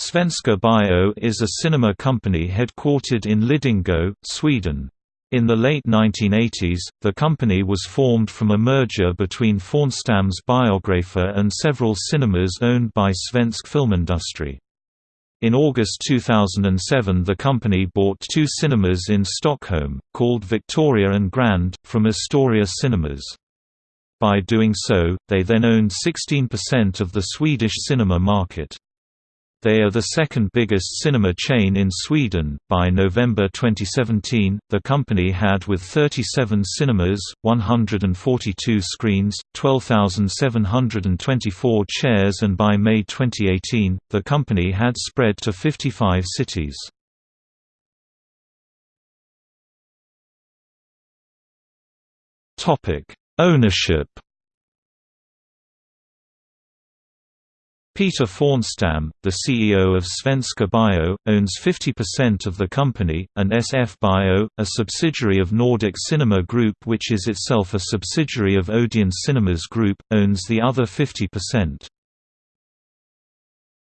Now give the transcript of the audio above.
Svenska Bio is a cinema company headquartered in Lidingö, Sweden. In the late 1980s, the company was formed from a merger between Fornstams Biografer and several cinemas owned by Svensk Filmindustri. In August 2007 the company bought two cinemas in Stockholm, called Victoria and Grand, from Astoria Cinemas. By doing so, they then owned 16% of the Swedish cinema market. They are the second biggest cinema chain in Sweden. By November 2017, the company had with 37 cinemas, 142 screens, 12,724 chairs, and by May 2018, the company had spread to 55 cities. Topic: Ownership Peter Fornstam, the CEO of Svenska Bio, owns 50% of the company, and SF Bio, a subsidiary of Nordic Cinema Group which is itself a subsidiary of Odeon Cinemas Group, owns the other 50%.